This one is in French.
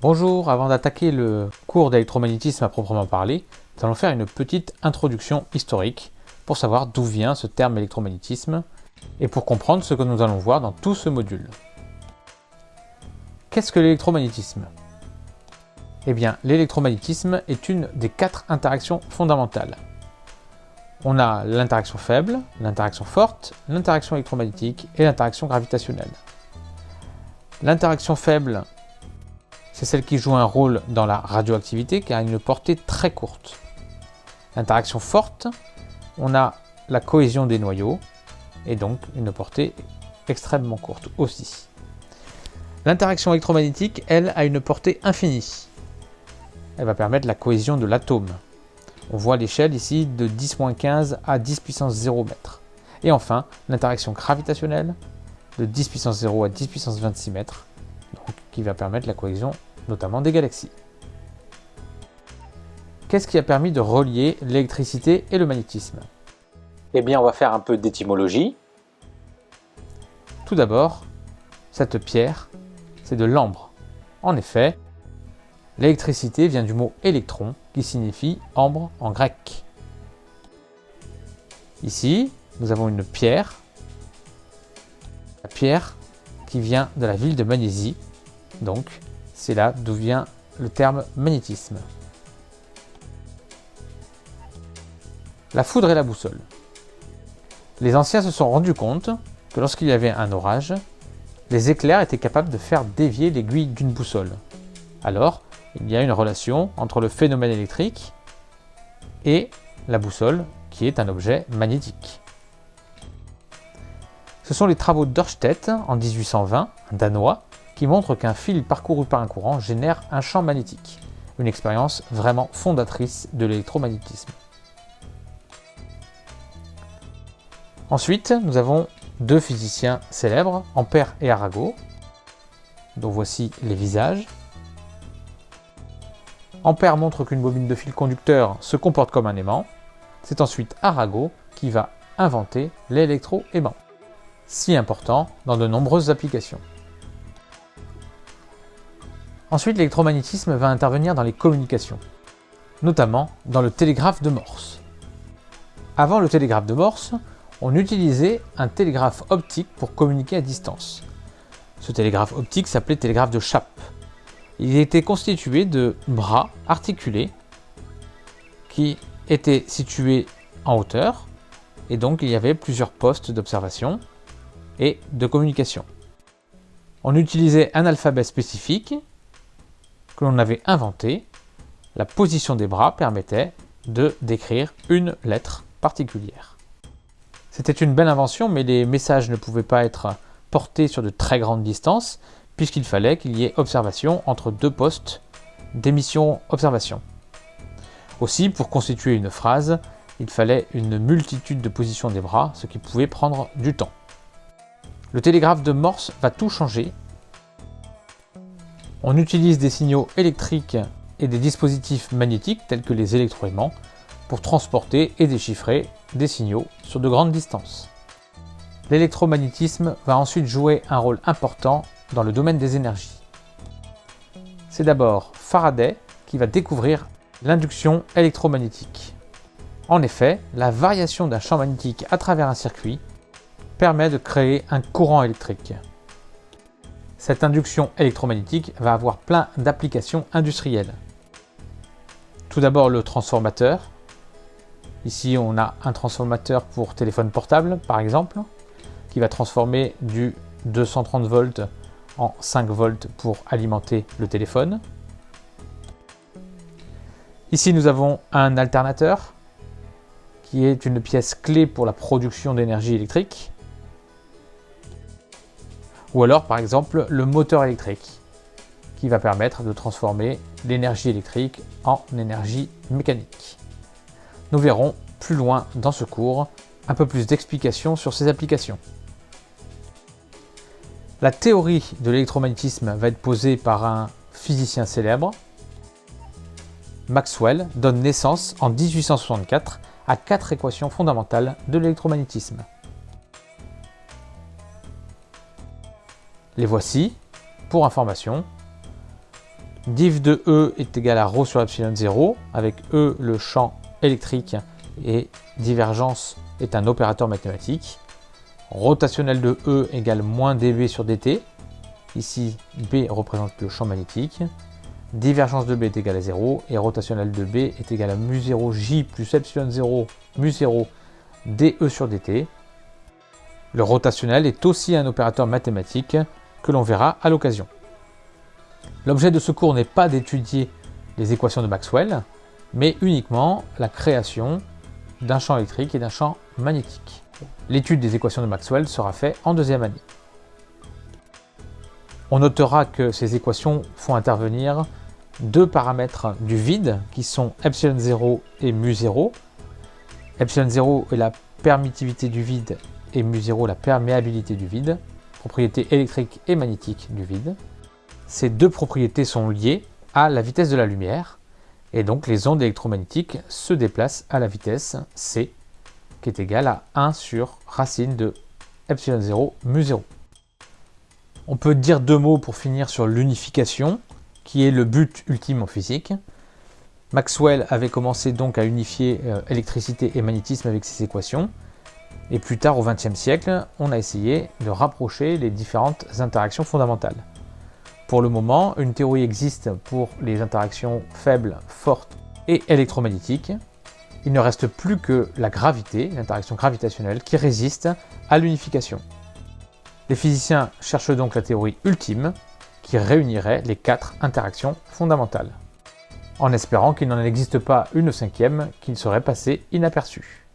Bonjour, avant d'attaquer le cours d'électromagnétisme à proprement parler, nous allons faire une petite introduction historique pour savoir d'où vient ce terme électromagnétisme et pour comprendre ce que nous allons voir dans tout ce module. Qu'est-ce que l'électromagnétisme? Eh bien, l'électromagnétisme est une des quatre interactions fondamentales. On a l'interaction faible, l'interaction forte, l'interaction électromagnétique et l'interaction gravitationnelle. L'interaction faible, c'est celle qui joue un rôle dans la radioactivité car a une portée très courte. L'interaction forte, on a la cohésion des noyaux et donc une portée extrêmement courte aussi. L'interaction électromagnétique, elle, a une portée infinie. Elle va permettre la cohésion de l'atome. On voit l'échelle ici de 10-15 à 10 puissance 0 mètres. Et enfin, l'interaction gravitationnelle, de 10 puissance 0 à 10 puissance 26 mètres, qui va permettre la cohésion notamment des galaxies. Qu'est-ce qui a permis de relier l'électricité et le magnétisme? Eh bien, on va faire un peu d'étymologie. Tout d'abord, cette pierre, c'est de l'ambre. En effet, l'électricité vient du mot électron, qui signifie ambre en grec. Ici, nous avons une pierre la pierre qui vient de la ville de Magnésie. Donc, c'est là d'où vient le terme magnétisme. La foudre et la boussole. Les anciens se sont rendus compte que lorsqu'il y avait un orage, les éclairs étaient capables de faire dévier l'aiguille d'une boussole. Alors, il y a une relation entre le phénomène électrique et la boussole, qui est un objet magnétique. Ce sont les travaux d'Ørsted en 1820, un danois, qui montrent qu'un fil parcouru par un courant génère un champ magnétique. Une expérience vraiment fondatrice de l'électromagnétisme. Ensuite, nous avons deux physiciens célèbres, Ampère et Arago, dont voici les visages. Ampère montre qu'une bobine de fil conducteur se comporte comme un aimant. C'est ensuite Arago qui va inventer l'électro-aimant si important dans de nombreuses applications. Ensuite, l'électromagnétisme va intervenir dans les communications, notamment dans le télégraphe de Morse. Avant le télégraphe de Morse, on utilisait un télégraphe optique pour communiquer à distance. Ce télégraphe optique s'appelait télégraphe de Chappe. Il était constitué de bras articulés qui étaient situés en hauteur et donc il y avait plusieurs postes d'observation et de communication. On utilisait un alphabet spécifique que l'on avait inventé. La position des bras permettait de décrire une lettre particulière. C'était une belle invention, mais les messages ne pouvaient pas être portés sur de très grandes distances, puisqu'il fallait qu'il y ait observation entre deux postes d'émission-observation. Aussi, pour constituer une phrase, il fallait une multitude de positions des bras, ce qui pouvait prendre du temps. Le télégraphe de Morse va tout changer. On utilise des signaux électriques et des dispositifs magnétiques tels que les électroaimants pour transporter et déchiffrer des signaux sur de grandes distances. L'électromagnétisme va ensuite jouer un rôle important dans le domaine des énergies. C'est d'abord Faraday qui va découvrir l'induction électromagnétique. En effet, la variation d'un champ magnétique à travers un circuit permet de créer un courant électrique. Cette induction électromagnétique va avoir plein d'applications industrielles. Tout d'abord le transformateur. Ici on a un transformateur pour téléphone portable par exemple, qui va transformer du 230 volts en 5 volts pour alimenter le téléphone. Ici nous avons un alternateur qui est une pièce clé pour la production d'énergie électrique. Ou alors par exemple le moteur électrique qui va permettre de transformer l'énergie électrique en énergie mécanique. Nous verrons plus loin dans ce cours un peu plus d'explications sur ces applications. La théorie de l'électromagnétisme va être posée par un physicien célèbre. Maxwell donne naissance en 1864 à quatre équations fondamentales de l'électromagnétisme. Les voici, pour information. div de E est égal à ρ sur epsilon 0, avec E le champ électrique et divergence est un opérateur mathématique. Rotationnel de E égale moins dB sur dt. Ici, B représente le champ magnétique. Divergence de B est égale à 0 et rotationnel de B est égal à mu0 J plus epsilon 0 mu0 dE sur dt. Le rotationnel est aussi un opérateur mathématique que l'on verra à l'occasion. L'objet de ce cours n'est pas d'étudier les équations de Maxwell, mais uniquement la création d'un champ électrique et d'un champ magnétique. L'étude des équations de Maxwell sera faite en deuxième année. On notera que ces équations font intervenir deux paramètres du vide qui sont epsilon 0 et mu 0. Epsilon 0 est la permittivité du vide et mu 0 la perméabilité du vide, propriété électrique et magnétique du vide. Ces deux propriétés sont liées à la vitesse de la lumière et donc les ondes électromagnétiques se déplacent à la vitesse c qui est égale à 1 sur racine de epsilon 0 mu 0. On peut dire deux mots pour finir sur l'unification, qui est le but ultime en physique. Maxwell avait commencé donc à unifier euh, électricité et magnétisme avec ses équations, et plus tard au XXe siècle, on a essayé de rapprocher les différentes interactions fondamentales. Pour le moment, une théorie existe pour les interactions faibles, fortes et électromagnétiques. Il ne reste plus que la gravité, l'interaction gravitationnelle, qui résiste à l'unification. Les physiciens cherchent donc la théorie ultime qui réunirait les quatre interactions fondamentales, en espérant qu'il n'en existe pas une cinquième qui serait passée inaperçue.